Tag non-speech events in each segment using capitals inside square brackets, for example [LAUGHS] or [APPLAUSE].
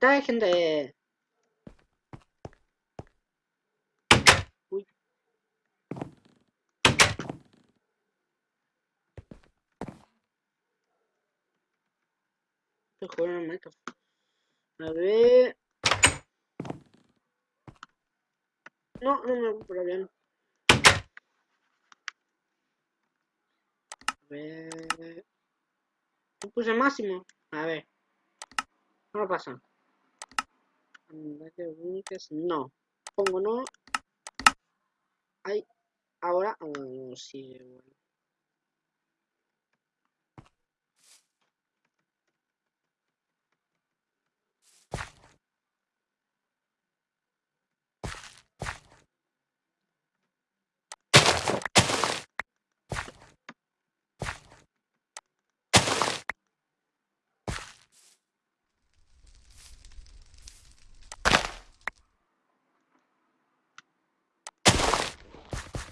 reventar, gente. Uy. Estoy jugando en. A ver. No, no me recupero bien. A ver. No puse máximo. A ver. No pasa. No. Pongo no. Ay. Ahora. Oh, sí, bueno.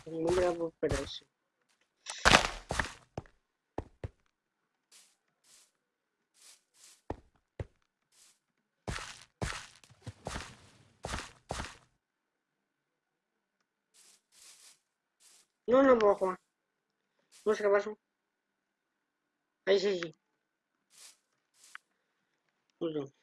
Un bravo, pero sí. No, no puedo jugar. No sé qué pasó. Ahí sí, sí. Pues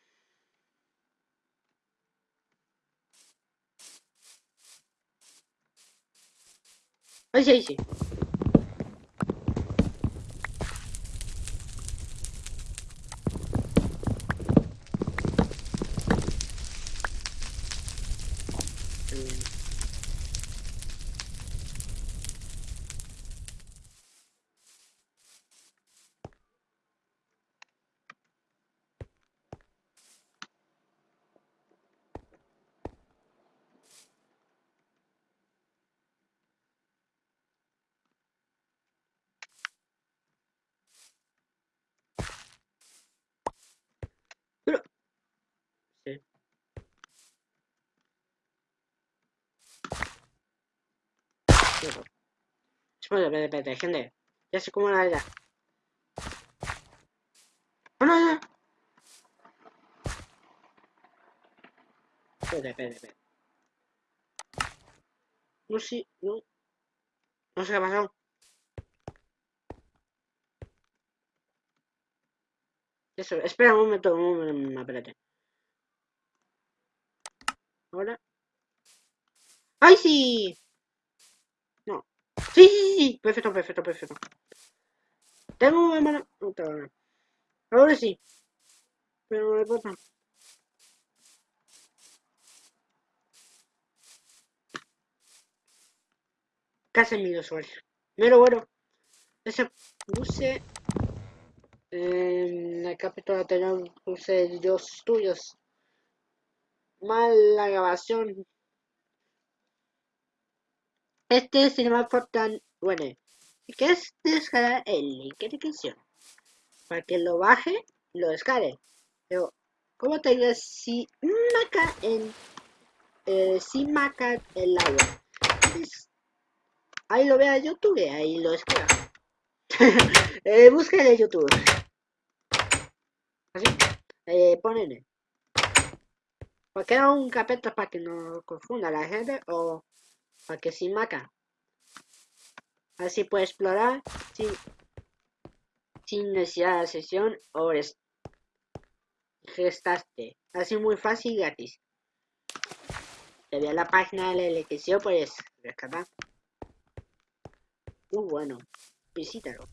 no. Ahí sí, ahí sí. Pero... Sí. Pero- Espera, espera, espera, gente. Ya sé cómo la era. ¡Oh, no, no! Espera, espera, espera. No sé, no. No sé qué ha pasado. Eso, espera un momento, un momento, espérate. Ahora. ¡Ay, sí! Sí, perfecto, perfecto, perfecto. Tengo una no. Ahora sí. Pero no le. Casi mi usuario. Pero bueno. Ese puse. En la capítulo anterior puse dos tuyos. Mal la grabación. Este es el más tan bueno. Que es descargar el link de descripción. Para que lo baje, lo descargue. Pero, ¿cómo te digo? Si maca en. Eh, si maca el agua. Pues, ahí lo vea YouTube, ahí lo descarga. [LAUGHS] eh, busca en YouTube. Así. Eh, ponen. Porque era un capítulo para que no confunda la gente o para que sin maca. Así puede explorar sin, sin necesidad de sesión o gestaste. Así muy fácil y gratis. Te voy a la página de la elección, puedes rescatar. Muy bueno. Visítalo.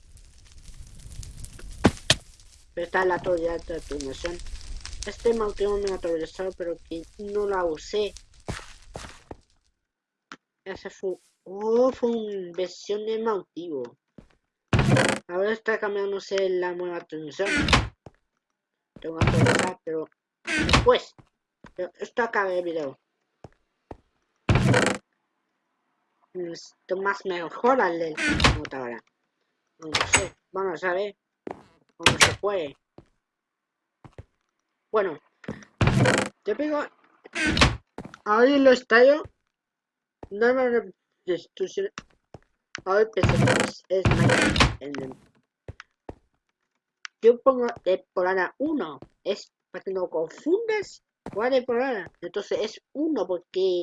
Pero está la autoridad de actualización. Este mantuvo mi actualizador, pero que no la usé. Ese fue, oh, fue una versión de motivo. Ahora está cambiándose la nueva actualización. Tengo que actualizar, pero después. Esto acaba el video. Esto más mejora el del computadora. No sé, vamos a ver cómo se puede. Bueno, yo pego. Ahora lo estallo. No me destrucción. Ahora empecé es el- Yo pongo temporada 1. Es para que no confundas cuál programa. Entonces es uno porque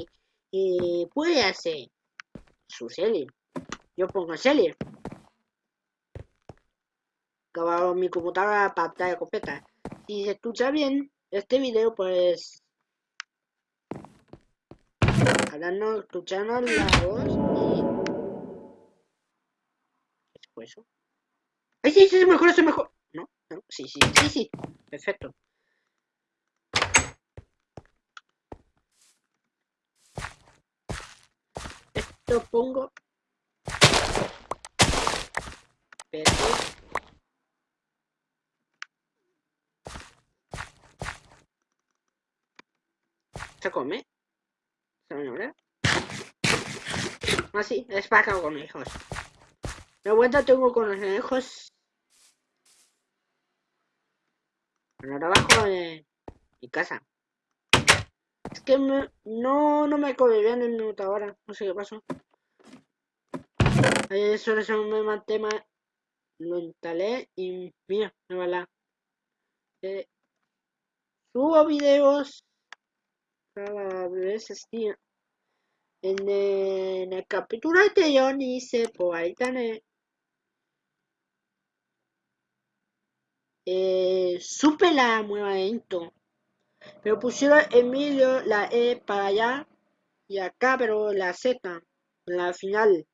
eh, puede hacer su serie. Yo pongo serie. Acabo mi computadora pantalla completa. Si se escucha bien este video, pues ahora no escuchando la voz y ¿qué fue eso? ¡Ay, sí, sí, es mejor, es mejor! ¿No? ¿No? Sí, sí, sí, sí. Perfecto. Esto pongo... Perfecto. ¿Se come? ¿Se me Ah, sí, es para conejos. De vuelta tengo conejos. En trabajo de mi casa. Es que me, no, no me come bien el minuto ahora. No sé qué pasó. Eso es un tema. Lo instalé y mira, me va la. Eh, subo videos cada vez tío. En, el capítulo anterior hice por ahí también eh, supe la movimiento pero pusieron en medio la E para allá y acá pero la Z en la final.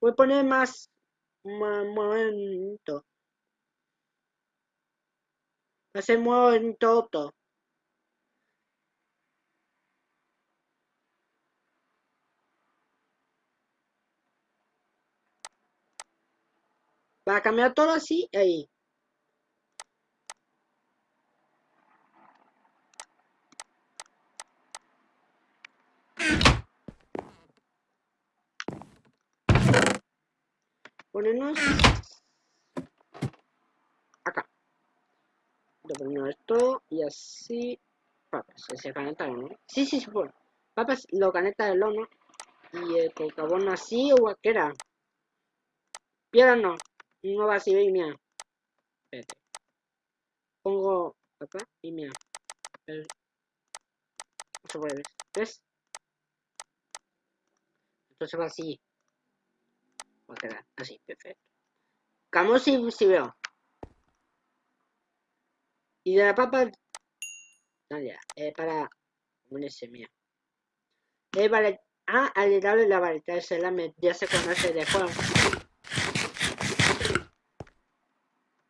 Voy a poner más, más movimiento hacer Va a cambiar todo así, ahí. Ponemos acá. Le ponemos esto y así. Papas, se conecta ¿no? Sí, sí, bueno. Papas lo conecta el horno y el carbón así o era Piedra no. No va así, y mira. Espérate. Pongo acá y mira. Ver. ¿Ves? Entonces va así. Va a quedar así, perfecto. Camos si, si veo. Y de la papa. No, ya. Eh, para. Unirse, mira. Eh, vale. Ah, al darle la varita, esa la ya se conoce de juego.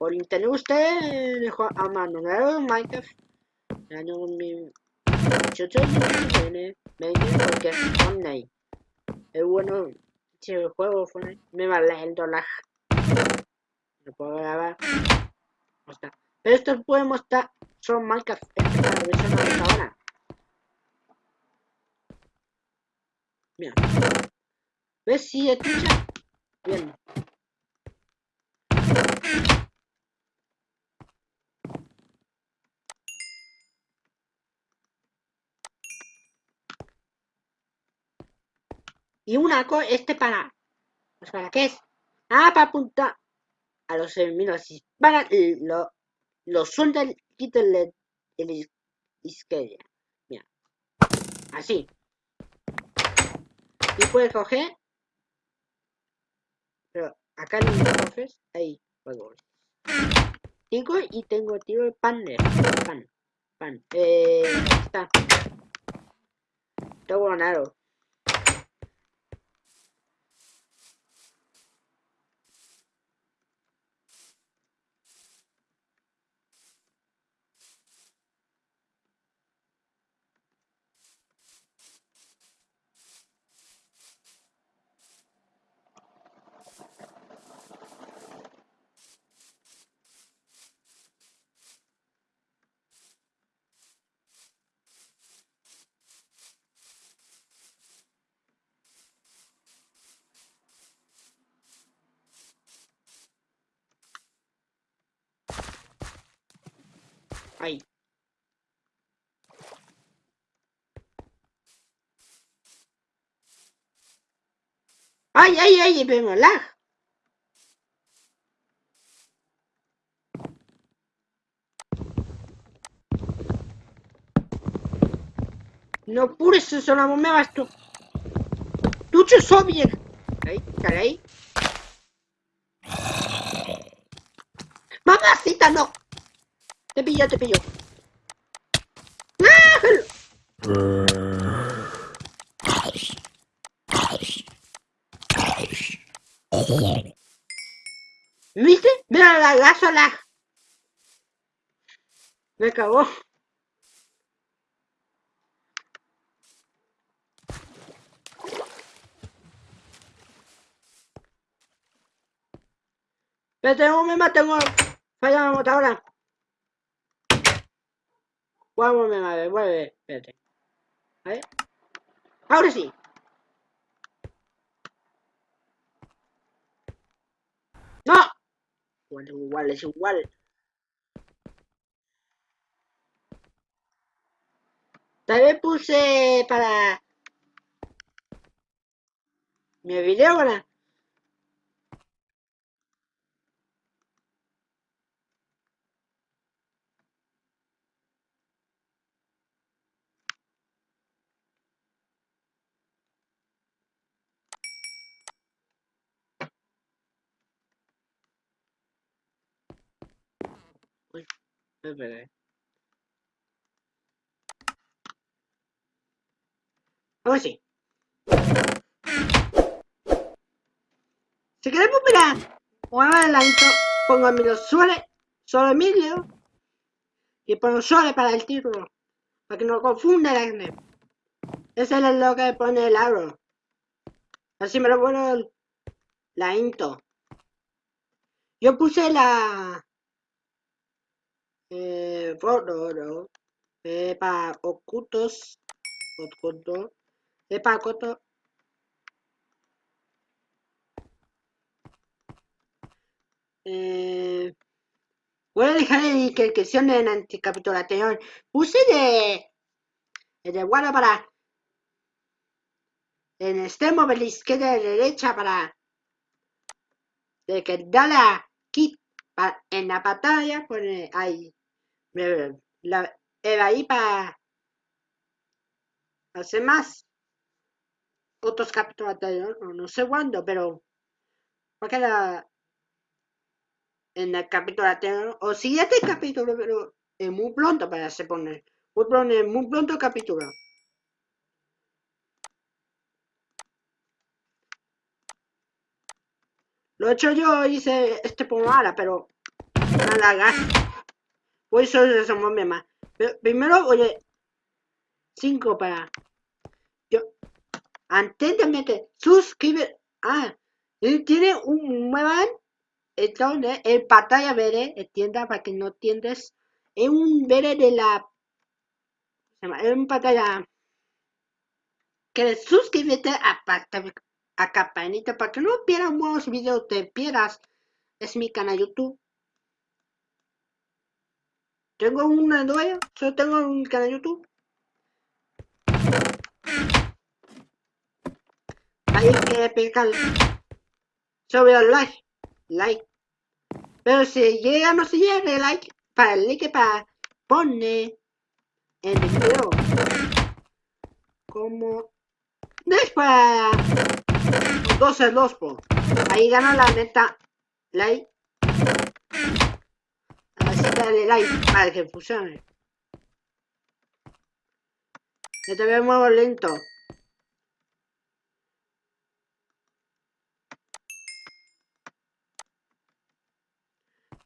Por internet usted dejó a mano en Minecraft. Año yo tiene porque es Fortnite. Es bueno si el juego Fortnite me vale el dólar. No puedo grabar. No está. Pero esto puede mostrar son Minecraft. Versión ahora. Mira. ¿Ves si escucha? Bien. Y una cosa, este para... Pues ¿Para qué es? Ah, para apuntar a los enemigos. Para lo, lo suelta el el, izquierda. Mira. Así. Y puedes coger. Pero acá no lo coges. Ahí. Luego. Tengo y tengo tiro de pan. Pan. Pan. Eh. Está. Tengo ganado. ¡Ay, ay, ay! ¡Vemos lag! No pure se sono con me bastu. Tu ci bien. Ahí, caray. Mamacita, no. Te pillo, te pillo. ¡Ah! Eh. ¿Viste? Mira la gaso la. Me cagó. Pero tengo, me tengo falla la motora. Vamos, me madre, vuelve, espérate. A ver. Ahora sí. ¡No! Igual, igual, es igual. Vez puse para mi video, ¿verdad? Uy, espera. Ahora sí. Si queremos mirar, pongo el intro, pongo Emilio suele, solo Emilio, y pongo suele para el título, para que no confunda la gente. Ese es lo que pone el aro. Así me lo pongo la intro. Yo puse la eh, foto, eh, para ocultos, ocultos, eh, para ocultos, Eh, voy a dejar la descripción en anterior. Puse de, de guarda para en extremo de la izquierda y la derecha para de que da la kit en la pantalla pone ahí la, ahí para hacer más otros capítulos no, no sé cuándo pero para la en el capítulo anterior, o siguiente capítulo, pero es muy pronto para se poner. Muy pronto, muy pronto capítulo. Lo he hecho yo, hice este pomada, pero nada gas. Pues eso es un más. Pero primero, oye, 5 para. Yo, antes de meter, suscribir. Ah, tiene un muevan entonces, en pantalla verde, entienda para que no entiendes, es un verde de la, es un pantalla que suscríbete a, a campanita para que no pierdas nuevos videos, te pierdas, es mi canal YouTube. Tengo una nueva, solo tengo un canal YouTube. Hay que pegar sobre el like like. Pero si llega no se llega like, para el like para pone en el video como después 12 2 ahí gana la neta like dale like para que funcione yo te veo muy lento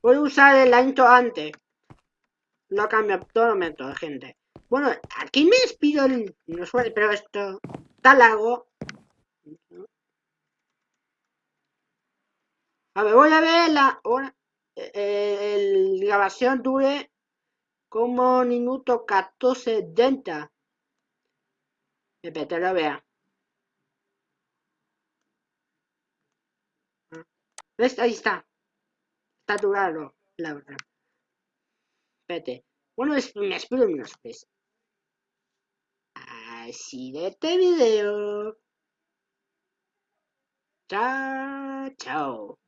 Voy a usar el intro antes. No cambia todo momento, gente. Bueno, aquí me despido el... No suele, pero esto está largo. A ver, voy a ver la hora. El grabación dure como minuto 14 denta. Espérate, lo vea. ¿Ves? Ahí está. Está durado, la verdad. Espérate. Bueno, es, me espero unos pues. Así de este video. Chao, chao.